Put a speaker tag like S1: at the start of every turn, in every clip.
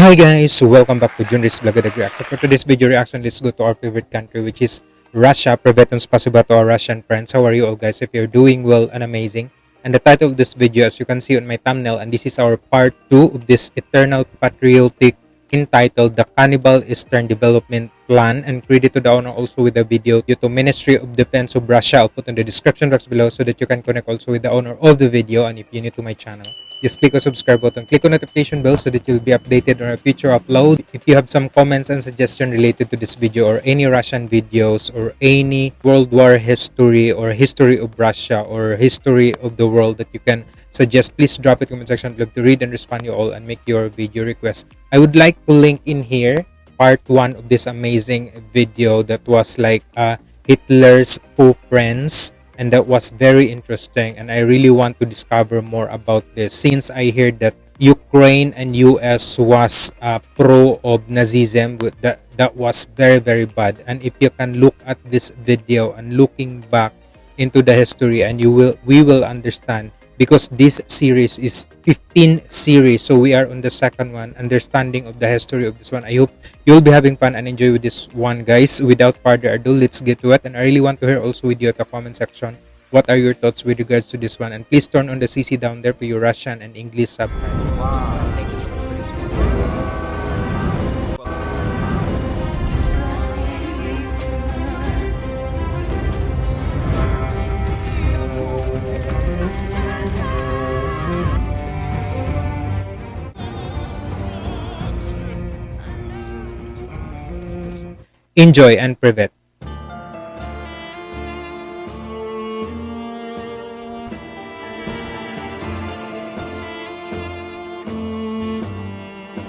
S1: Hi guys, welcome back to Junris Vlog at Reaction. For today's video reaction, let's go to our favorite country which is Russia. Privetons spasiba to our Russian friends. How are you all guys? If you're doing well and amazing. And the title of this video as you can see on my thumbnail and this is our part 2 of this eternal patriotic entitled The Cannibal Eastern Development Plan and credit to the owner also with the video due to Ministry of Defense of Russia. I'll put in the description box below so that you can connect also with the owner of the video and if you're new to my channel just click the subscribe button. Click on notification bell so that you'll be updated on a future upload. If you have some comments and suggestion related to this video or any russian videos or any world war history or history of russia or history of the world that you can suggest please drop it in the comment section below to read and respond you all and make your video request. I would like to link in here part one of this amazing video that was like uh, hitler's who friends and that was very interesting and i really want to discover more about this. Since i heard that ukraine and us was uh, pro of nazism that that was very very bad. And if you can look at this video and looking back into the history and you will we will understand because this series is 15 series so we are on the second one understanding of the history of this one. I hope you'll be having fun and enjoy with this one guys. Without further ado let's get to it. And i really want to hear also with you at the comment section what are your thoughts with regards to this one? And please turn on the cc down there for your russian and english subtitles wow. Enjoy and privet.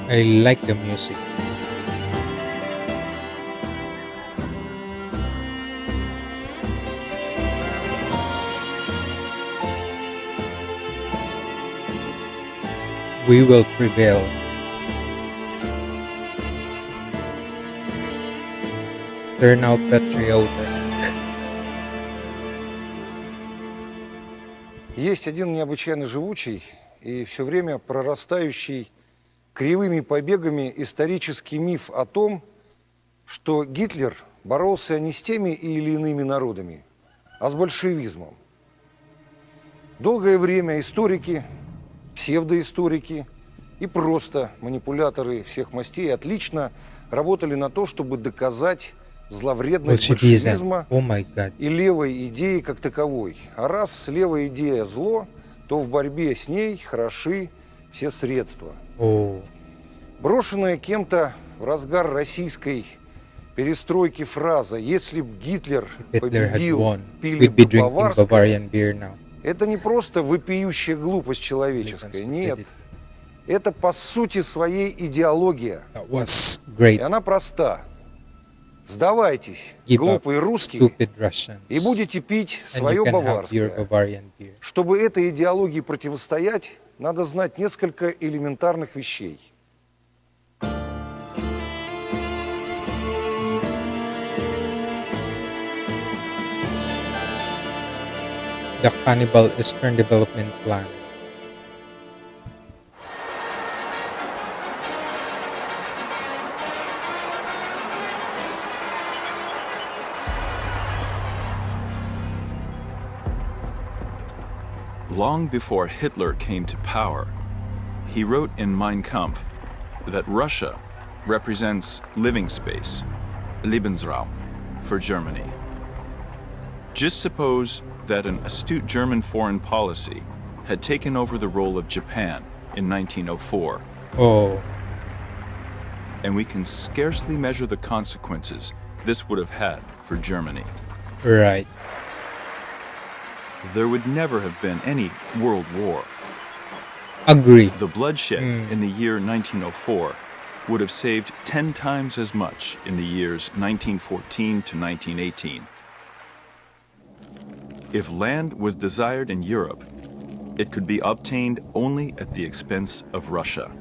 S1: I like the music. We will prevail. Out patriotic.
S2: Есть один необычайно живучий и все время прорастающий кривыми побегами исторический миф о том, что Гитлер боролся не с теми или иными народами, а с большевизмом. Долгое время историки, псевдоисторики и просто манипуляторы всех мастей отлично работали на то, чтобы доказать зловредность большевизма
S1: oh
S2: и левой идеи как таковой. А раз левая идея зло, то в борьбе с ней хороши все средства.
S1: Oh.
S2: Брошенная кем-то в разгар российской перестройки фраза «Если б Гитлер победил, пили бы баварское», это не просто вопиющая глупость человеческая, нет. Это по сути своей идеология. И она проста. Сдавайтесь, глупые русские, и будете пить свое баварское. Чтобы этой идеологии противостоять, надо знать несколько элементарных вещей.
S1: The Cannibal Eastern Development Plan
S3: Long before Hitler came to power, he wrote in Mein Kampf that Russia represents living space, Lebensraum, for Germany. Just suppose that an astute German foreign policy had taken over the role of Japan in 1904.
S1: Oh.
S3: And we can scarcely measure the consequences this would have had for Germany.
S1: Right
S3: there would never have been any world war.
S1: Agree.
S3: The bloodshed mm. in the year 1904 would have saved 10 times as much in the years 1914 to 1918. If land was desired in Europe, it could be obtained only at the expense of Russia.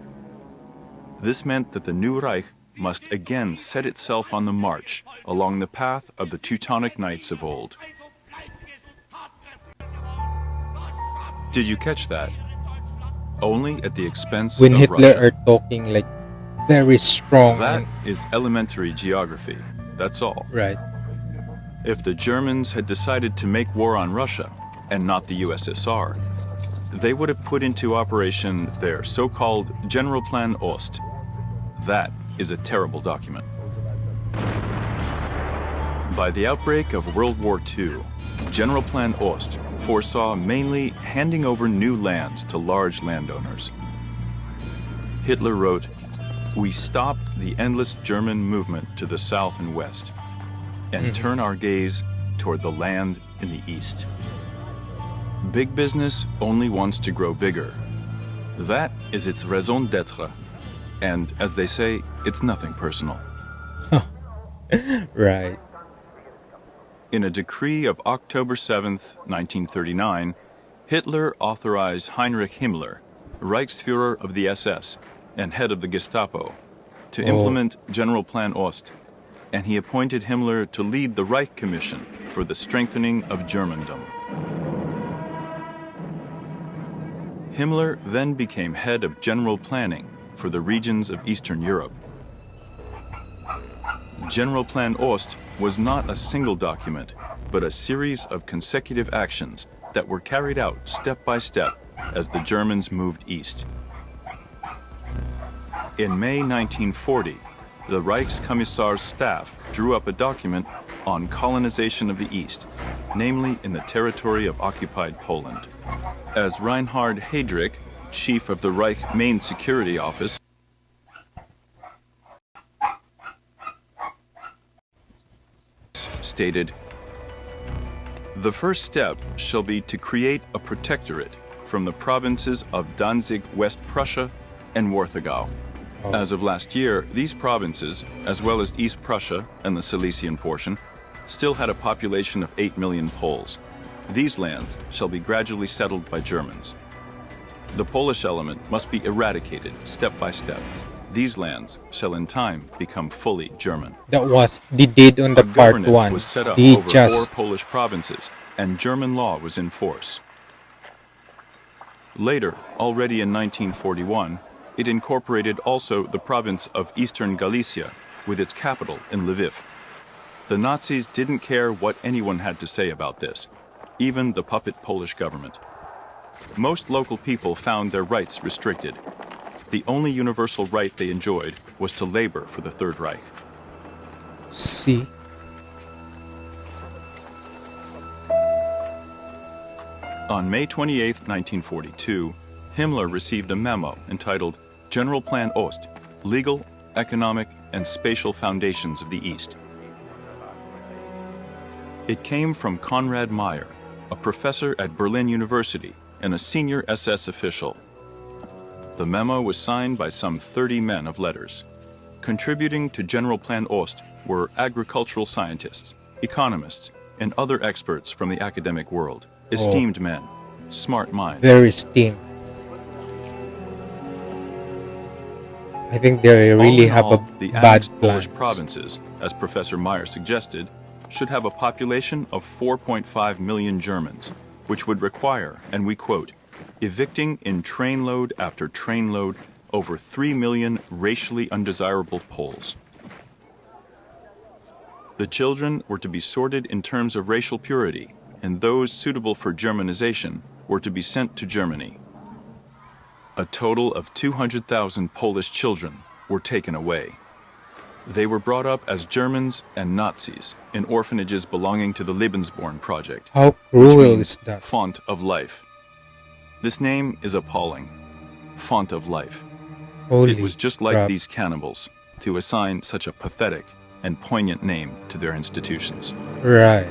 S3: This meant that the new Reich must again set itself on the march along the path of the Teutonic Knights of old. Did you catch that? Only at the expense
S1: when
S3: of
S1: Hitler
S3: Russia.
S1: are talking like very strong.
S3: That is elementary geography. That's all.
S1: Right.
S3: If the Germans had decided to make war on Russia and not the USSR, they would have put into operation their so-called General Plan Ost. That is a terrible document. By the outbreak of World War II, General Plan Ost foresaw mainly handing over new lands to large landowners. Hitler wrote, we stop the endless German movement to the south and west and mm -hmm. turn our gaze toward the land in the east. Big business only wants to grow bigger. That is its raison d'etre. And as they say, it's nothing personal.
S1: right.
S3: In a decree of October 7th, 1939, Hitler authorized Heinrich Himmler, Reichsfuhrer of the SS and head of the Gestapo, to oh. implement General Plan Ost, and he appointed Himmler to lead the Reich Commission for the strengthening of Germandom. Himmler then became head of general planning for the regions of Eastern Europe. General Plan Ost was not a single document, but a series of consecutive actions that were carried out step by step as the Germans moved east. In May 1940, the Reichskommissar's staff drew up a document on colonization of the East, namely in the territory of occupied Poland. As Reinhard Heydrich, chief of the Reich Main Security Office, stated, The first step shall be to create a protectorate from the provinces of Danzig, West Prussia, and Warthegau. Oh. As of last year, these provinces, as well as East Prussia and the Silesian portion, still had a population of 8 million Poles. These lands shall be gradually settled by Germans. The Polish element must be eradicated step by step. These lands shall in time become fully German.
S1: That was the did on the a part one.
S3: was set up the over just... four Polish provinces, and German law was in force. Later, already in 1941, it incorporated also the province of Eastern Galicia, with its capital in Lviv. The Nazis didn't care what anyone had to say about this, even the puppet Polish government. Most local people found their rights restricted. The only universal right they enjoyed was to labor for the Third Reich.
S1: See?
S3: On May 28, 1942, Himmler received a memo entitled General Plan Ost, Legal, Economic, and Spatial Foundations of the East. It came from Konrad Meyer, a professor at Berlin University and a senior SS official. The memo was signed by some 30 men of letters. Contributing to General Plan Ost were agricultural scientists, economists, and other experts from the academic world, oh. esteemed oh. men, smart minds.
S1: Very esteemed. I think they really have
S3: all,
S1: a
S3: the
S1: bad
S3: Polish provinces, as Professor Meyer suggested, should have a population of 4.5 million Germans, which would require, and we quote, evicting in trainload after trainload over 3 million racially undesirable Poles. The children were to be sorted in terms of racial purity, and those suitable for Germanization were to be sent to Germany. A total of 200,000 Polish children were taken away. They were brought up as Germans and Nazis in orphanages belonging to the Lebensborn Project.
S1: How cruel is that?
S3: Font of Life. This name is appalling. Font of Life.
S1: Holy
S3: it was just like
S1: crap.
S3: these cannibals to assign such a pathetic and poignant name to their institutions.
S1: Right.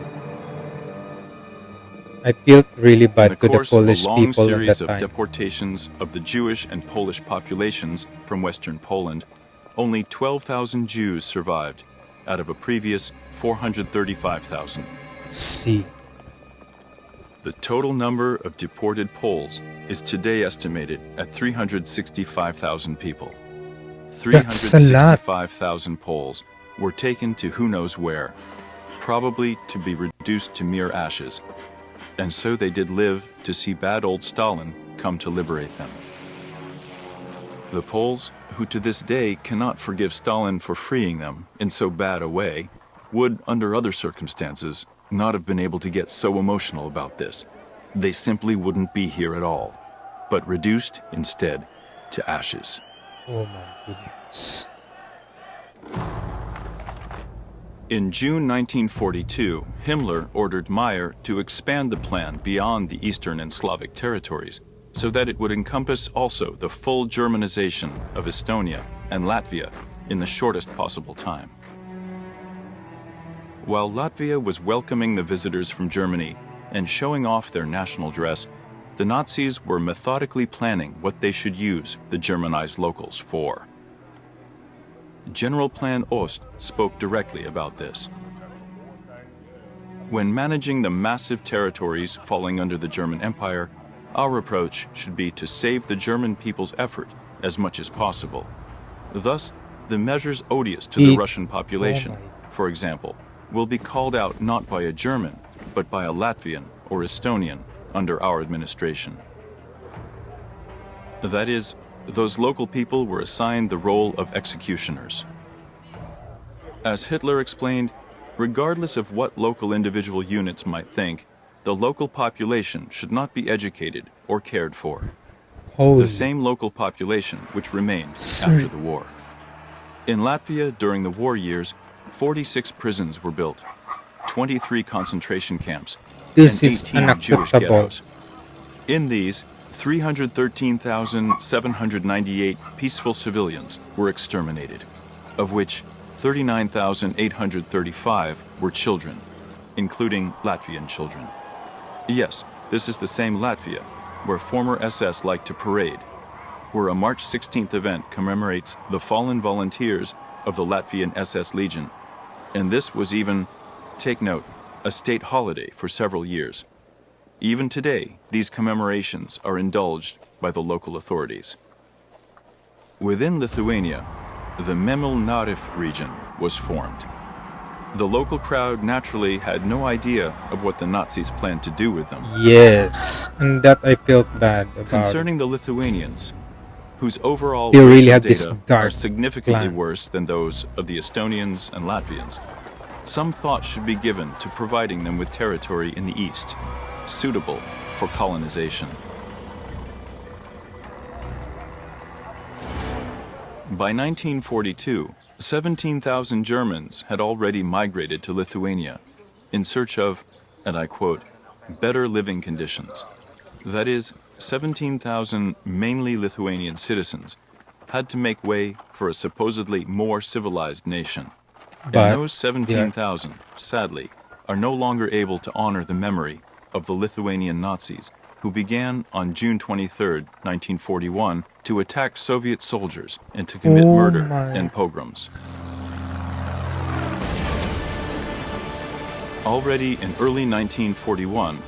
S1: I felt really bad
S3: to
S1: the Polish
S3: of
S1: a long people
S3: series
S1: of
S3: of deportations of the Jewish and Polish populations from Western Poland, only 12,000 Jews survived out of a previous 435,000.
S1: See.
S3: The total number of deported Poles is today estimated at 365,000 people. 365,000 Poles were taken to who knows where, probably to be reduced to mere ashes and so they did live to see bad old Stalin come to liberate them. The Poles, who to this day cannot forgive Stalin for freeing them in so bad a way, would, under other circumstances, not have been able to get so emotional about this. They simply wouldn't be here at all, but reduced, instead, to ashes.
S1: Oh my goodness.
S3: In June 1942, Himmler ordered Meyer to expand the plan beyond the Eastern and Slavic territories so that it would encompass also the full Germanization of Estonia and Latvia in the shortest possible time. While Latvia was welcoming the visitors from Germany and showing off their national dress, the Nazis were methodically planning what they should use the Germanized locals for. General Plan Ost spoke directly about this. When managing the massive territories falling under the German Empire, our approach should be to save the German people's effort as much as possible. Thus, the measures odious to the Russian population, oh for example, will be called out not by a German, but by a Latvian or Estonian under our administration. That is, those local people were assigned the role of executioners. As Hitler explained, regardless of what local individual units might think, the local population should not be educated or cared for. Holy. The same local population which remained Sorry. after the war. In Latvia during the war years, 46 prisons were built, 23 concentration camps,
S1: this and 18 Jewish ghettos.
S3: In these, 313,798 peaceful civilians were exterminated, of which 39,835 were children, including Latvian children. Yes, this is the same Latvia, where former SS liked to parade, where a March 16th event commemorates the fallen volunteers of the Latvian SS Legion and this was even, take note, a state holiday for several years. Even today, these commemorations are indulged by the local authorities. Within Lithuania, the Memel Narif region was formed. The local crowd naturally had no idea of what the Nazis planned to do with them.
S1: Yes, and that I felt bad about.
S3: Concerning the Lithuanians, whose overall they really this dark are significantly plan. worse than those of the Estonians and Latvians. Some thought should be given to providing them with territory in the east, suitable for colonization. By 1942, 17,000 Germans had already migrated to Lithuania in search of, and I quote, better living conditions. That is, 17,000 mainly Lithuanian citizens had to make way for a supposedly more civilized nation. But, and those 17,000, yeah. sadly, are no longer able to honor the memory of the Lithuanian Nazis who began on June 23, 1941, to attack Soviet soldiers and to commit oh murder my. and pogroms. Already in early 1941,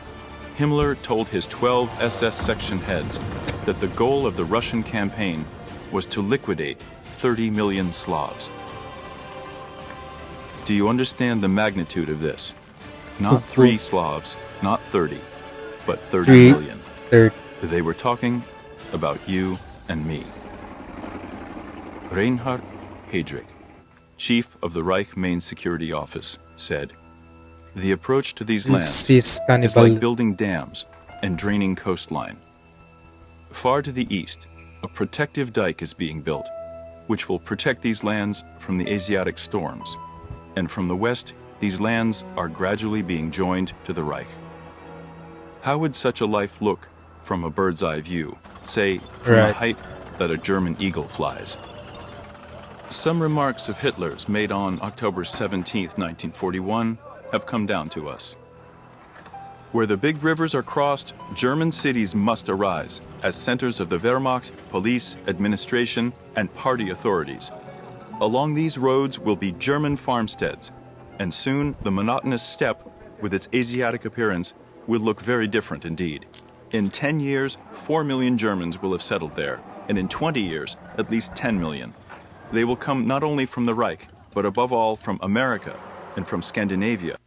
S3: Himmler told his 12 SS section heads that the goal of the Russian campaign was to liquidate 30 million Slavs. Do you understand the magnitude of this? Not three Slavs, not 30, but 30 three, million. They were talking about you and me. Reinhard Heydrich, chief of the Reich Main Security Office, said, the approach to these lands is like building dams and draining coastline. Far to the east, a protective dike is being built, which will protect these lands from the Asiatic storms. And from the west, these lands are gradually being joined to the Reich. How would such a life look from a bird's eye view, say from right. a height that a German eagle flies? Some remarks of Hitler's made on October 17, 1941 have come down to us. Where the big rivers are crossed, German cities must arise as centers of the Wehrmacht, police, administration, and party authorities. Along these roads will be German farmsteads, and soon the monotonous steppe, with its Asiatic appearance, will look very different indeed. In 10 years, 4 million Germans will have settled there, and in 20 years, at least 10 million. They will come not only from the Reich, but above all from America, and from Scandinavia,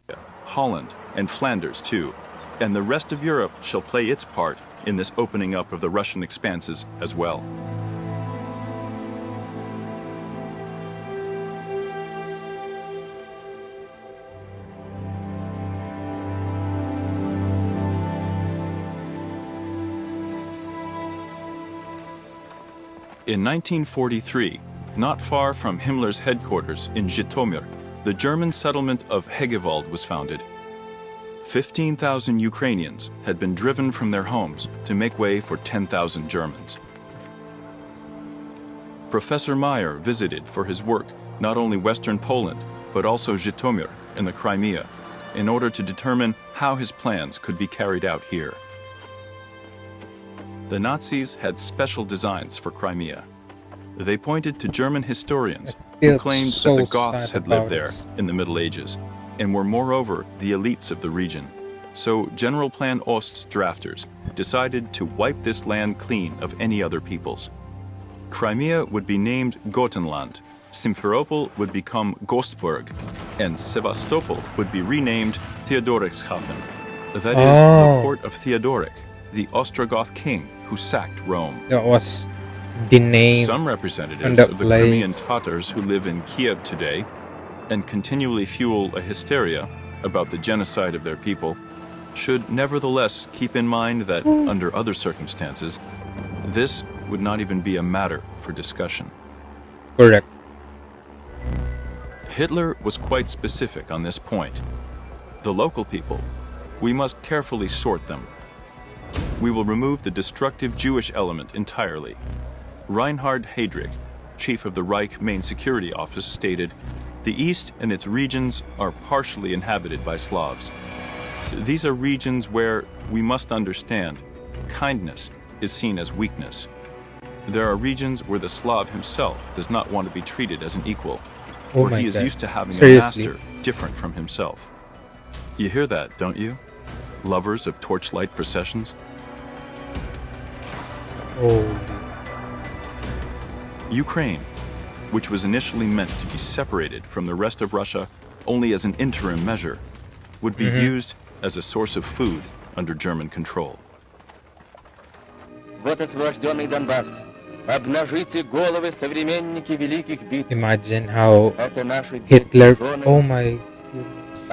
S3: Holland, and Flanders too. And the rest of Europe shall play its part in this opening up of the Russian expanses as well. In 1943, not far from Himmler's headquarters in Zhytomyr, the German settlement of Hegewald was founded. 15,000 Ukrainians had been driven from their homes to make way for 10,000 Germans. Professor Meyer visited for his work not only western Poland, but also Zhytomyr in the Crimea, in order to determine how his plans could be carried out here. The Nazis had special designs for Crimea. They pointed to German historians who claimed so that the Goths had lived there in the Middle Ages and were moreover the elites of the region. So General Plan Ost's drafters decided to wipe this land clean of any other peoples. Crimea would be named Gotenland, Simferopol would become Gotenburg, and Sevastopol would be renamed Theodorichshafen. That is, oh. the port of Theodoric, the Ostrogoth king who sacked Rome.
S1: That was the name.
S3: Some representatives of the. Crimean Tatars who live in Kiev today and continually fuel a hysteria about the genocide of their people should nevertheless keep in mind that, under other circumstances, this would not even be a matter for discussion.
S1: Correct.
S3: Hitler was quite specific on this point. The local people, we must carefully sort them. We will remove the destructive Jewish element entirely. Reinhard Heydrich, chief of the Reich Main Security Office, stated, The East and its regions are partially inhabited by Slavs. These are regions where, we must understand, kindness is seen as weakness. There are regions where the Slav himself does not want to be treated as an equal oh where he is God. used to having Seriously? a master different from himself. You hear that, don't you? Lovers of torchlight processions?
S1: Oh.
S3: Ukraine, which was initially meant to be separated from the rest of Russia only as an interim measure, would be mm -hmm. used as a source of food under German control.
S1: Imagine how Hitler, oh my
S4: goodness.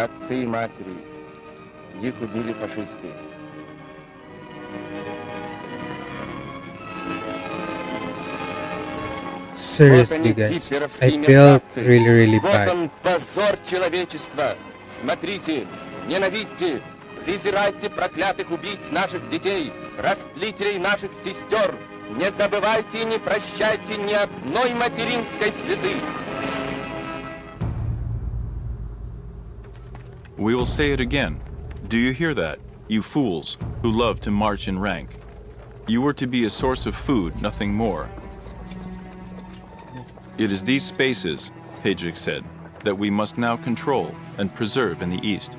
S1: Seriously, guys, I felt really, really bad. Вот он,
S4: позор человечества. Смотрите, ненавидьте, презирайте проклятых убийц наших детей, растлителей наших сестер, Не забывайте и не прощайте ни одной материнской слезы.
S3: We will say it again. Do you hear that, you fools who love to march in rank? You were to be a source of food, nothing more. It is these spaces, Heydrich said, that we must now control and preserve in the East.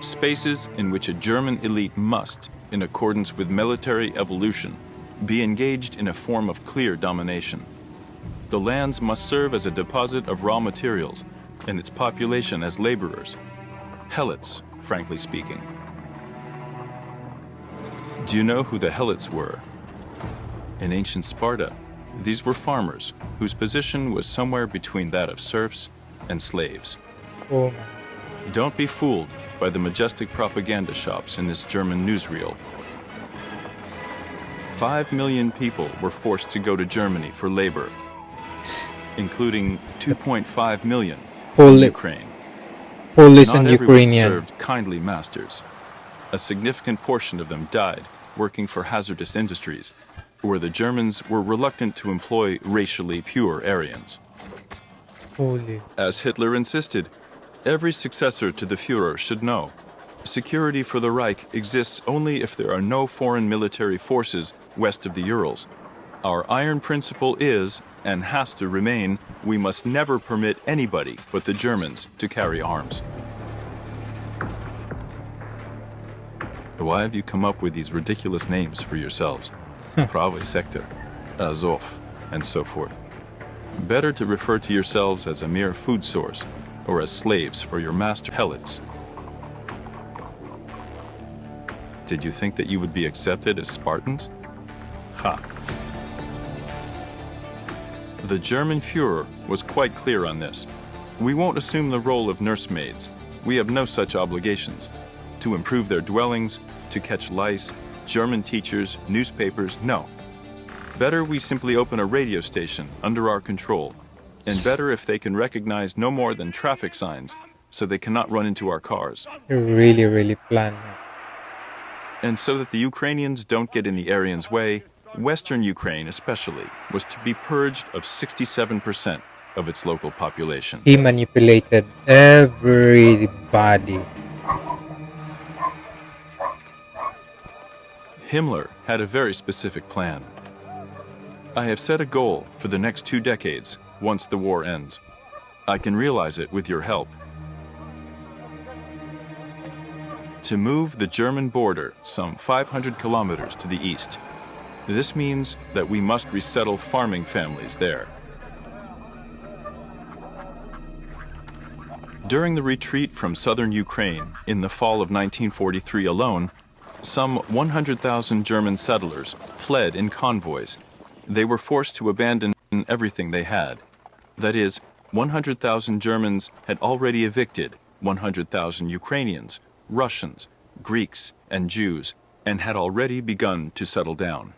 S3: Spaces in which a German elite must, in accordance with military evolution, be engaged in a form of clear domination. The lands must serve as a deposit of raw materials and its population as laborers. Helots, frankly speaking. Do you know who the Helots were? In ancient Sparta, these were farmers whose position was somewhere between that of serfs and slaves.
S1: Oh.
S3: Don't be fooled by the majestic propaganda shops in this German newsreel 5 million people were forced to go to Germany for labor, including 2.5 million from Ukraine.
S1: Polish
S3: Not
S1: and
S3: Ukrainian served kindly masters. A significant portion of them died working for hazardous industries, where the Germans were reluctant to employ racially pure Aryans.
S1: Holy.
S3: As Hitler insisted, every successor to the Fuhrer should know security for the Reich exists only if there are no foreign military forces west of the Urals. Our iron principle is, and has to remain, we must never permit anybody but the Germans to carry arms. Why have you come up with these ridiculous names for yourselves? Pravy Sector, uh, Azov, and so forth. Better to refer to yourselves as a mere food source, or as slaves for your master helots. Did you think that you would be accepted as Spartans? Ha. The German Fuhrer was quite clear on this. We won't assume the role of nursemaids. We have no such obligations. To improve their dwellings, to catch lice, German teachers, newspapers, no. Better we simply open a radio station under our control, and better if they can recognize no more than traffic signs so they cannot run into our cars.
S1: really, really plan.
S3: And so that the Ukrainians don't get in the Aryans' way, Western Ukraine especially was to be purged of 67% of its local population.
S1: He manipulated everybody.
S3: Himmler had a very specific plan. I have set a goal for the next two decades once the war ends. I can realize it with your help. To move the German border some 500 kilometers to the east. This means that we must resettle farming families there. During the retreat from southern Ukraine in the fall of 1943 alone, some 100,000 German settlers fled in convoys. They were forced to abandon everything they had. That is, 100,000 Germans had already evicted 100,000 Ukrainians, Russians, Greeks, and Jews, and had already begun to settle down.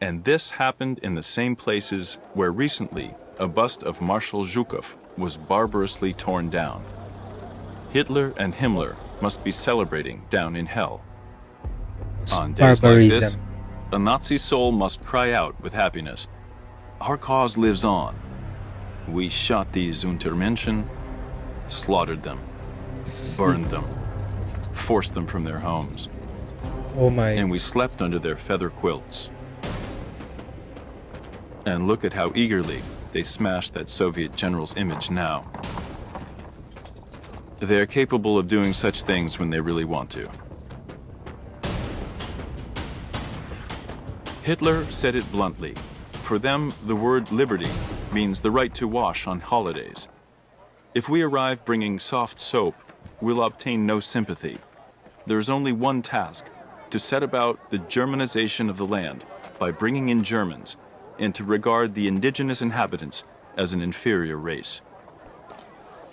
S3: And this happened in the same places where recently a bust of Marshal Zhukov was barbarously torn down. Hitler and Himmler must be celebrating down in hell. On days like this, a Nazi soul must cry out with happiness. Our cause lives on. We shot these Untermenschen, slaughtered them, burned them, forced them from their homes.
S1: Oh my.
S3: And we slept under their feather quilts. And look at how eagerly they smashed that Soviet general's image now. They're capable of doing such things when they really want to. Hitler said it bluntly. For them, the word liberty means the right to wash on holidays. If we arrive bringing soft soap, we'll obtain no sympathy. There's only one task, to set about the Germanization of the land by bringing in Germans and to regard the indigenous inhabitants as an inferior race.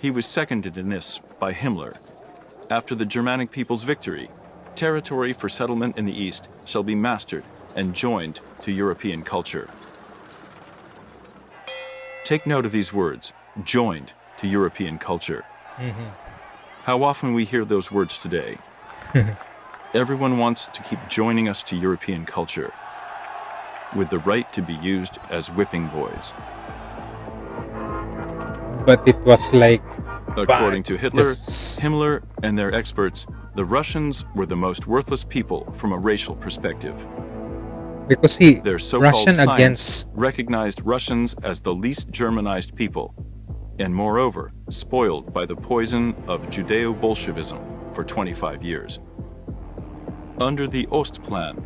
S3: He was seconded in this by Himmler. After the Germanic people's victory, territory for settlement in the East shall be mastered and joined to European culture. Take note of these words, joined to European culture. Mm -hmm. How often we hear those words today. Everyone wants to keep joining us to European culture with the right to be used as whipping boys.
S1: But it was like.
S3: According to Hitler, Himmler, and their experts, the Russians were the most worthless people from a racial perspective.
S1: Because he,
S3: their so-called Russian against recognized Russians as the least Germanized people, and moreover, spoiled by the poison of Judeo-Bolshevism for 25 years. Under the Ostplan,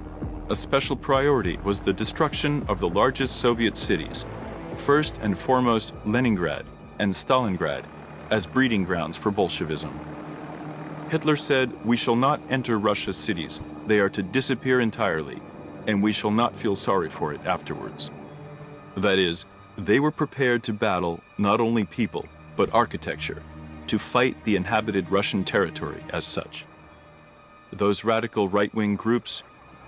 S3: a special priority was the destruction of the largest Soviet cities, first and foremost Leningrad and Stalingrad, as breeding grounds for Bolshevism. Hitler said, We shall not enter Russia's cities. They are to disappear entirely, and we shall not feel sorry for it afterwards. That is, they were prepared to battle not only people, but architecture, to fight the inhabited Russian territory as such. Those radical right-wing groups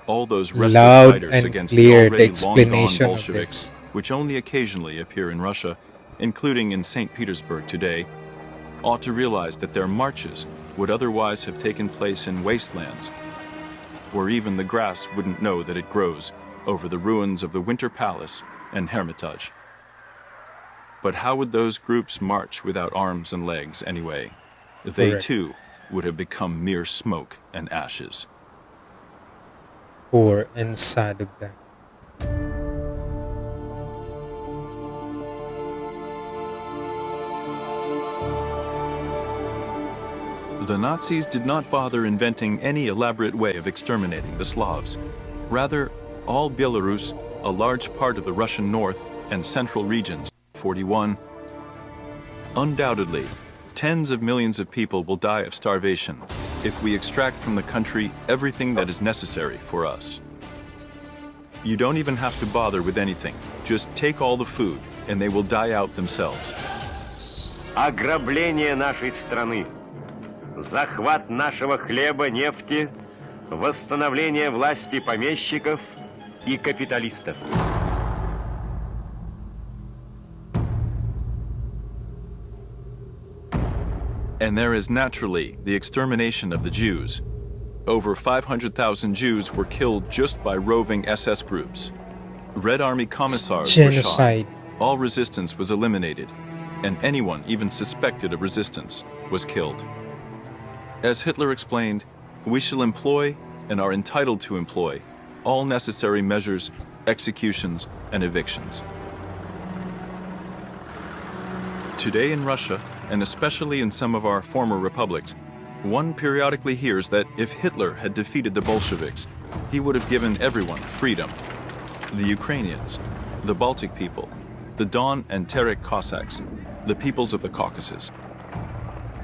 S3: all those restless fighters against the already long-gone Bolsheviks, which only occasionally appear in Russia, including in St. Petersburg today, ought to realize that their marches would otherwise have taken place in wastelands, where even the grass wouldn't know that it grows over the ruins of the Winter Palace and Hermitage. But how would those groups march without arms and legs anyway? They Correct. too would have become mere smoke and ashes
S1: or inside of that.
S3: The Nazis did not bother inventing any elaborate way of exterminating the Slavs. Rather, all Belarus, a large part of the Russian north and central regions, 41, undoubtedly, tens of millions of people will die of starvation if we extract from the country everything that is necessary for us. You don't even have to bother with anything. Just take all the food, and they will die out themselves.
S5: Ограбление нашей страны, захват нашего хлеба, нефти, восстановление власти помещиков и капиталистов.
S3: And there is naturally the extermination of the Jews. Over 500,000 Jews were killed just by roving SS groups. Red Army commissars
S1: Genocide.
S3: were shot. All resistance was eliminated, and anyone even suspected of resistance was killed. As Hitler explained, we shall employ and are entitled to employ all necessary measures, executions, and evictions. Today in Russia, and especially in some of our former republics, one periodically hears that if Hitler had defeated the Bolsheviks, he would have given everyone freedom. The Ukrainians, the Baltic people, the Don and Terek Cossacks, the peoples of the Caucasus.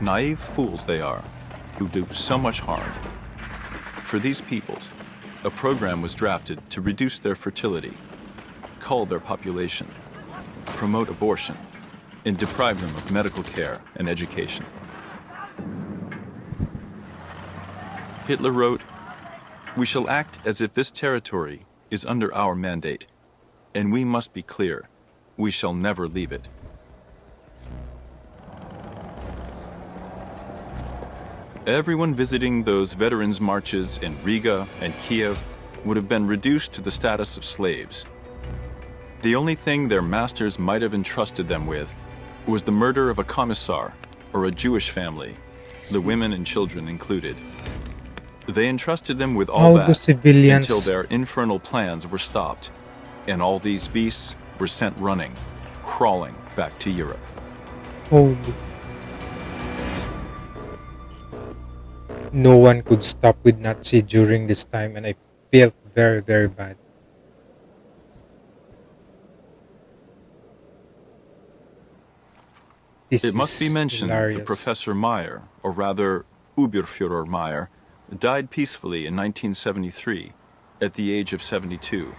S3: Naive fools they are, who do so much harm. For these peoples, a program was drafted to reduce their fertility, cull their population, promote abortion, and deprive them of medical care and education. Hitler wrote, We shall act as if this territory is under our mandate, and we must be clear, we shall never leave it. Everyone visiting those veterans' marches in Riga and Kiev would have been reduced to the status of slaves. The only thing their masters might have entrusted them with was the murder of a commissar or a Jewish family, the women and children included. They entrusted them with all,
S1: all
S3: that
S1: the civilians.
S3: until their infernal plans were stopped, and all these beasts were sent running, crawling back to Europe.
S1: Holy. No one could stop with Nazi during this time, and I felt very, very bad. This
S3: It must be mentioned
S1: hilarious.
S3: that Professor Meyer, or rather Oberfuhrer Meyer, died peacefully in 1973 at the age of 72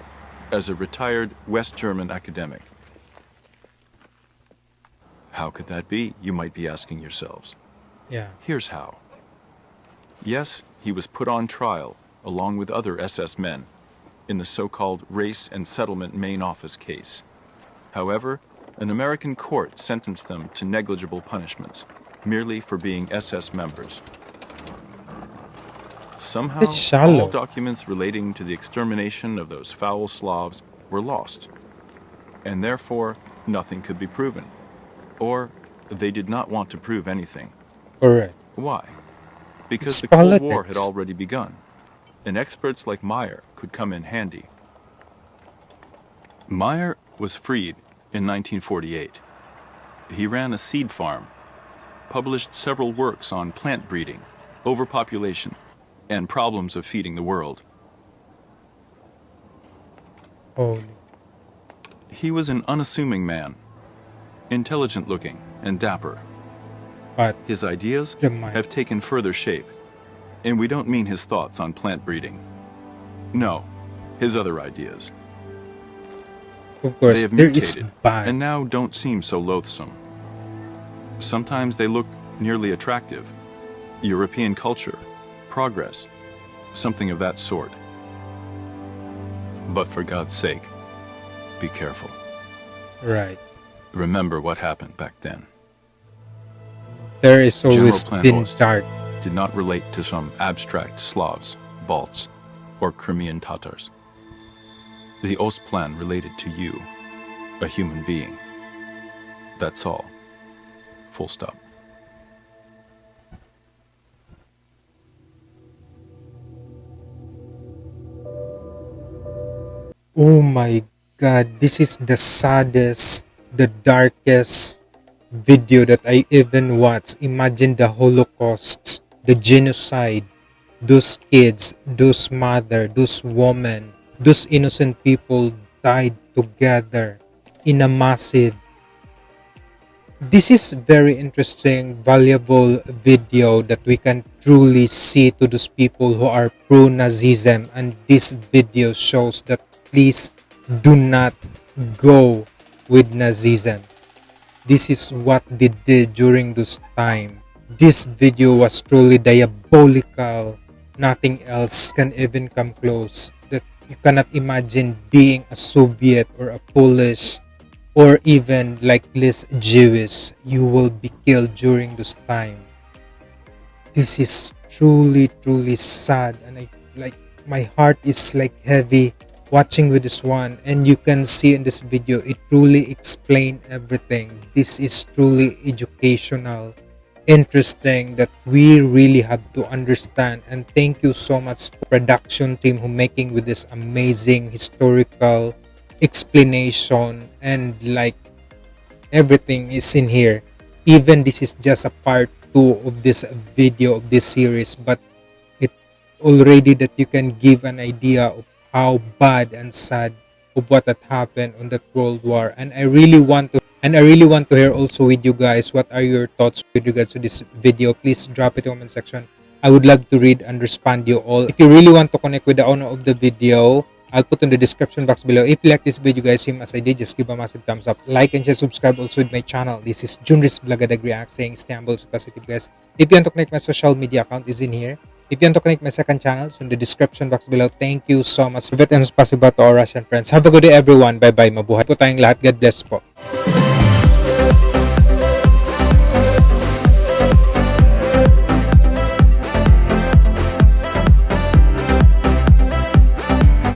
S3: as a retired West German academic. How could that be, you might be asking yourselves?
S1: Yeah.
S3: Here's how. Yes, he was put on trial along with other SS men in the so-called Race and Settlement Main Office case. However, an American court sentenced them to negligible punishments, merely for being SS members. Somehow, all documents relating to the extermination of those foul Slavs were lost, and therefore nothing could be proven. Or they did not want to prove anything.
S1: All right.
S3: Why? Because the Cold War had already begun, and experts like Meyer could come in handy. Meyer was freed in 1948. He ran a seed farm, published several works on plant breeding, overpopulation, and problems of feeding the world.
S1: Holy.
S3: He was an unassuming man, intelligent looking and dapper.
S1: But
S3: His ideas have taken further shape, and we don't mean his thoughts on plant breeding. No, his other ideas.
S1: of course, They have
S3: mutated
S1: bad.
S3: and now don't seem so loathsome. Sometimes they look nearly attractive. European culture, progress, something of that sort. But for God's sake, be careful.
S1: right.
S3: Remember what happened back then.
S1: There is always
S3: Plan
S1: been dark.
S3: did not relate to some abstract Slavs, Balts, or Crimean Tatars. The Ostplan related to you, a human being. That's all. Full stop.
S1: Oh my god, this is the saddest, the darkest video that I even watched. Imagine the Holocaust, the genocide, those kids, those mother, those women, those innocent people died together in a massive. This is very interesting valuable video that we can truly see to those people who are pro nazism and this video shows that please do not go with nazism this is what they did during this time. This video was truly diabolical. Nothing else can even come close. That you cannot imagine being a Soviet or a Polish or even like less Jewish, you will be killed during this time. This is truly, truly sad, and I like my heart is like heavy watching with this one and you can see in this video it truly explain everything. This is truly educational interesting that we really have to understand. And thank you so much production team who making with this amazing historical explanation and like everything is in here. Even this is just a part two of this video of this series but it already that you can give an idea of how bad and sad of what had happened on that world war and i really want to and I really want to hear also with you guys what are your thoughts with regards to this video. Please drop it in the comment section. I would love to read and respond you all. If you really want to connect with the owner of the video, I'll put in the description box below. If you like this video guys, same as I did, just give a massive thumbs up. Like and share, subscribe also with my channel. This is Junris Blagadag React saying Istanbul so positive guys. If you want to connect my social media account is in here. If you want to connect my second channel, it's in the description box below. Thank you so much. Private and spasiba to our Russian friends. Have a good day everyone. Bye-bye. Mabuhay po tayong lahat. God bless po.